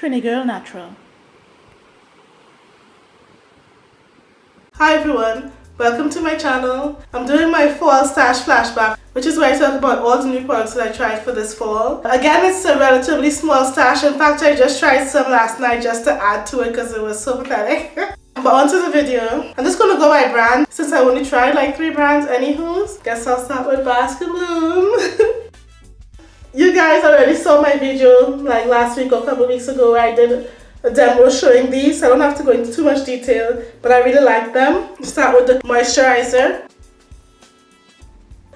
Trini Girl Natural. Hi everyone, welcome to my channel. I'm doing my fall stash flashback which is where I talk about all the new products that I tried for this fall. Again, it's a relatively small stash. In fact, I just tried some last night just to add to it because it was so pathetic. but onto the video. I'm just going to go by brand since I only tried like three brands anywho's. Guess I'll start with Bask and Bloom. You guys already saw my video like last week or a couple weeks ago where I did a demo showing these. I don't have to go into too much detail, but I really like them. Start with the moisturizer.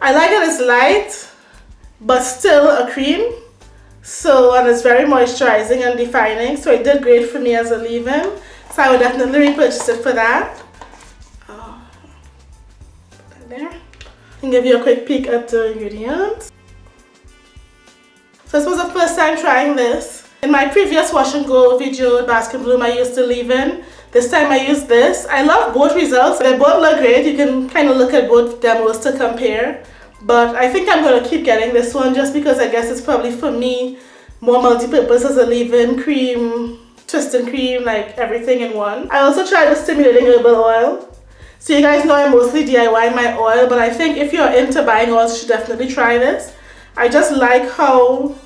I like that it's light, but still a cream. So, and it's very moisturizing and defining. So it did great for me as a leave-in. So I would definitely repurchase it for that. Oh, put that there. And give you a quick peek at the ingredients. This was the first time trying this. In my previous wash and go video with Bask and Bloom I used to leave in. This time I used this. I love both results. They both look great. You can kind of look at both demos to compare. But I think I'm going to keep getting this one just because I guess it's probably for me more multi-purpose as a leave-in cream, twisting cream, like everything in one. I also tried the stimulating herbal oil. So you guys know I mostly DIY my oil, but I think if you're into buying oils, you should definitely try this. I just like how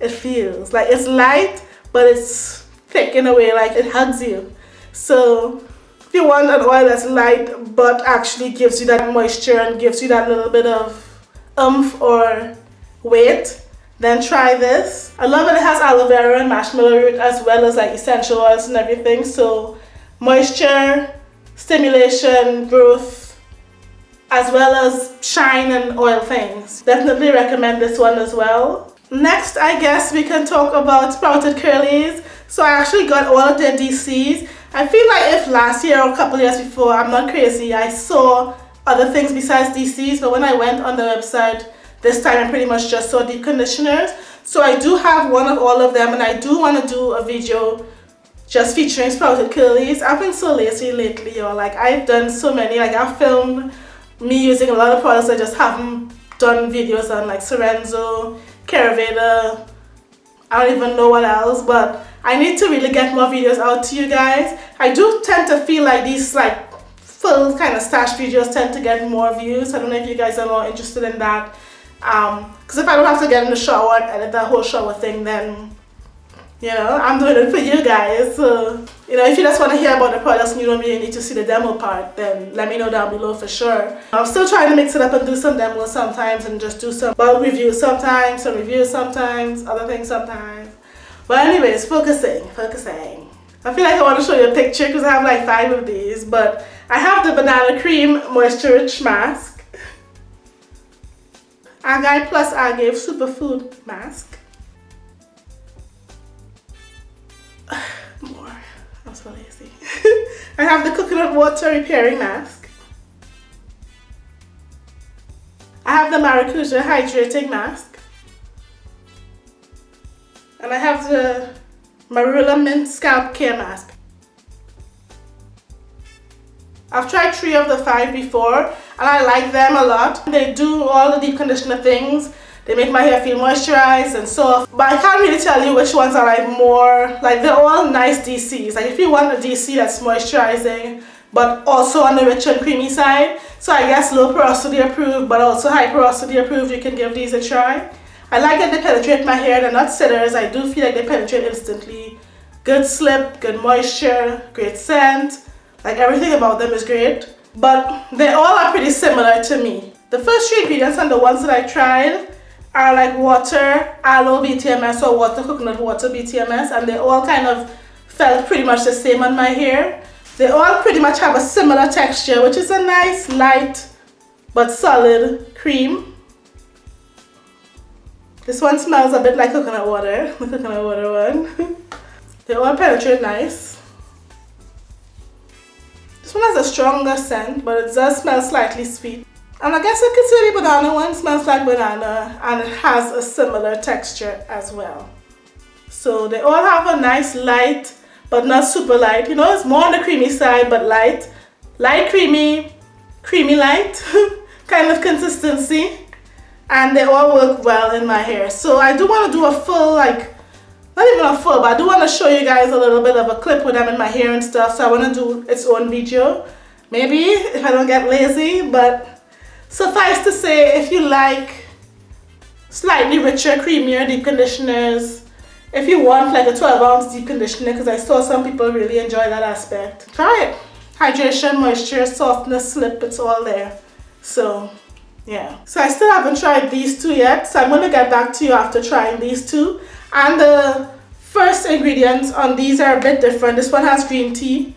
it feels like it's light but it's thick in a way like it hugs you. So if you want an oil that's light but actually gives you that moisture and gives you that little bit of umph or weight then try this. I love it. It has aloe vera and marshmallow root as well as like essential oils and everything. So moisture stimulation growth as well as shine and oil things. Definitely recommend this one as well Next, I guess we can talk about sprouted curlies. So I actually got all of their DCs. I feel like if last year or a couple years before, I'm not crazy, I saw other things besides DCs, but when I went on the website this time, I pretty much just saw deep conditioners. So I do have one of all of them, and I do want to do a video just featuring sprouted curlies. I've been so lazy lately, or like I've done so many, like I've filmed me using a lot of products I just haven't done videos on, like Sorenzo, Caraveda, I don't even know what else, but I need to really get more videos out to you guys. I do tend to feel like these like full kind of stash videos tend to get more views. I don't know if you guys are more interested in that. Um, Because if I don't have to get in the shower and edit that whole shower thing, then you know, I'm doing it for you guys. So, you know, if you just want to hear about the products and you don't really need to see the demo part, then let me know down below for sure. I'm still trying to mix it up and do some demos sometimes and just do some bulk reviews sometimes, some reviews sometimes, other things sometimes. But anyways, focusing, focusing. I feel like I want to show you a picture because I have like five of these, but I have the Banana Cream Moisture Rich Mask. Agave Plus Agave Superfood Mask. I have the coconut water repairing mask. I have the maracuja hydrating mask. And I have the marula mint scalp care mask. I've tried three of the five before and I like them a lot. They do all the deep conditioner things they make my hair feel moisturized and soft. But I can't really tell you which ones are like more, like they're all nice DCs. Like if you want a DC that's moisturizing, but also on the rich and creamy side. So I guess low porosity approved, but also high porosity approved, you can give these a try. I like that they penetrate my hair, they're not sitters. I do feel like they penetrate instantly. Good slip, good moisture, great scent. Like everything about them is great. But they all are pretty similar to me. The first three ingredients and the ones that I tried are like water, aloe BTMS or water coconut water BTMS and they all kind of felt pretty much the same on my hair. They all pretty much have a similar texture which is a nice light but solid cream. This one smells a bit like coconut water, the coconut water one. they all penetrate nice. This one has a stronger scent but it does smell slightly sweet. And I guess I could say the banana one smells like banana and it has a similar texture as well. So they all have a nice light but not super light. You know, it's more on the creamy side but light. Light creamy, creamy light kind of consistency. And they all work well in my hair. So I do want to do a full like, not even a full, but I do want to show you guys a little bit of a clip with them in my hair and stuff. So I want to do its own video. Maybe if I don't get lazy, but suffice to say, if you like slightly richer, creamier deep conditioners, if you want like a 12 ounce deep conditioner, because I saw some people really enjoy that aspect, try it. Hydration, moisture, softness, slip, it's all there. So yeah. So I still haven't tried these two yet, so I'm going to get back to you after trying these two. And the first ingredients on these are a bit different. This one has green tea,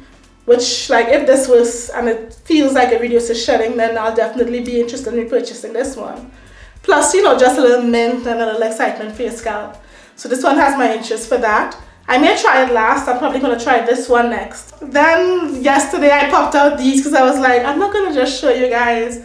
which like if this was, and it feels like it reduces shedding, then I'll definitely be interested in purchasing this one. Plus, you know, just a little mint and a little excitement for your scalp. So this one has my interest for that. I may try it last. I'm probably going to try this one next. Then yesterday I popped out these because I was like, I'm not going to just show you guys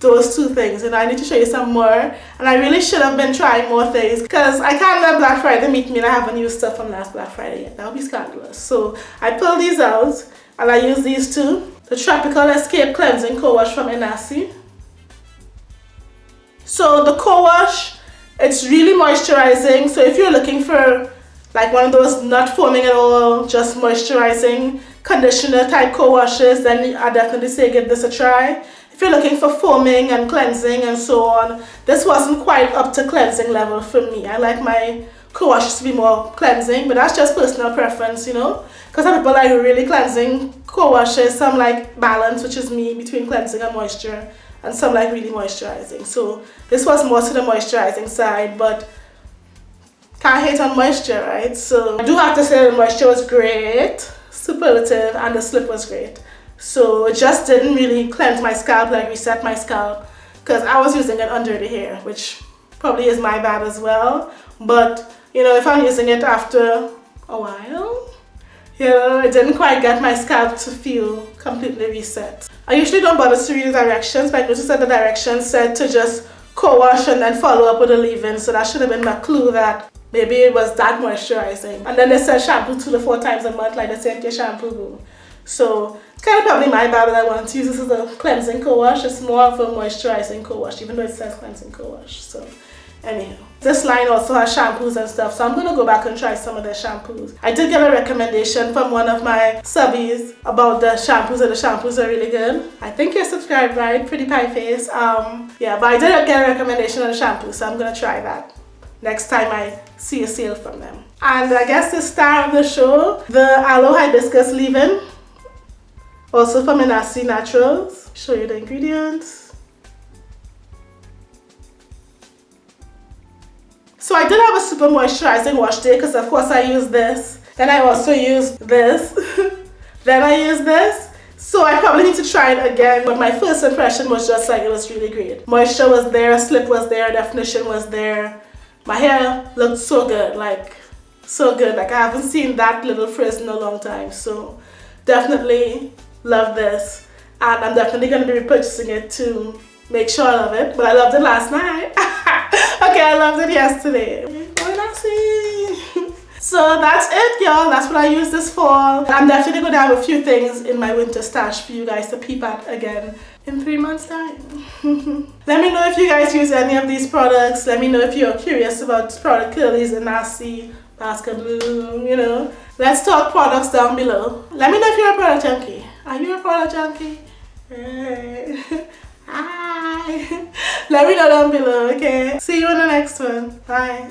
those two things and I need to show you some more and I really should have been trying more things because I can't let Black Friday meet me and I haven't used stuff from last Black Friday yet that would be scandalous so I pulled these out and I use these two. The Tropical Escape Cleansing Co-Wash from Inahsi. So the co-wash it's really moisturizing. So if you're looking for like one of those not foaming at all just moisturizing conditioner type co-washes then I definitely say give this a try. If you're looking for foaming and cleansing and so on, this wasn't quite up to cleansing level for me. I like my co-washes to be more cleansing, but that's just personal preference, you know. Because some people like really cleansing co-washes, some like balance, which is me, between cleansing and moisture, and some like really moisturizing. So this was more to the moisturizing side, but can't hate on moisture, right? So I do have to say the moisture was great, superlative, and the slip was great. So it just didn't really cleanse my scalp, like reset my scalp, because I was using it under the hair, which probably is my bad as well. But, you know, if I'm using it after a while, you know, it didn't quite get my scalp to feel completely reset. I usually don't bother to read the directions, but I noticed that the directions said to just co-wash and then follow up with a leave-in, so that should have been my clue that maybe it was that moisturizing. And then they said shampoo two to four times a month, like they said your shampoo. So kind of probably my bad that I want to use this as a cleansing co-wash. It's more of a moisturizing co-wash, even though it says cleansing co-wash. So anyhow. This line also has shampoos and stuff, so I'm going to go back and try some of their shampoos. I did get a recommendation from one of my subbies about the shampoos, and the shampoos are really good. I think you're subscribed, right? Pretty Pie Face. Um, yeah, but I did get a recommendation on the shampoo, so I'm going to try that next time I see a sale from them. And I guess the star of the show, the Aloe Hibiscus Leave-In also from Inahsi Naturals. Show you the ingredients. So I did have a super moisturizing wash day because of course I use this. Then I also use this. then I use this. So I probably need to try it again, but my first impression was just like it was really great. Moisture was there, slip was there, definition was there. My hair looked so good, like so good. Like I haven't seen that little frizz in a long time. So definitely love this and I'm definitely going to be repurchasing it to make sure I love it but I loved it last night okay I loved it yesterday. So that's it y'all. That's what I use this for. I'm definitely going to have a few things in my winter stash for you guys to peep at again in three months time. Let me know if you guys use any of these products. Let me know if you're curious about product curlies and nasty basket blue you know. Let's talk products down below. Let me know if you're a product junkie. Are you a product junkie? Let me know down below, okay? See you in the next one. Bye.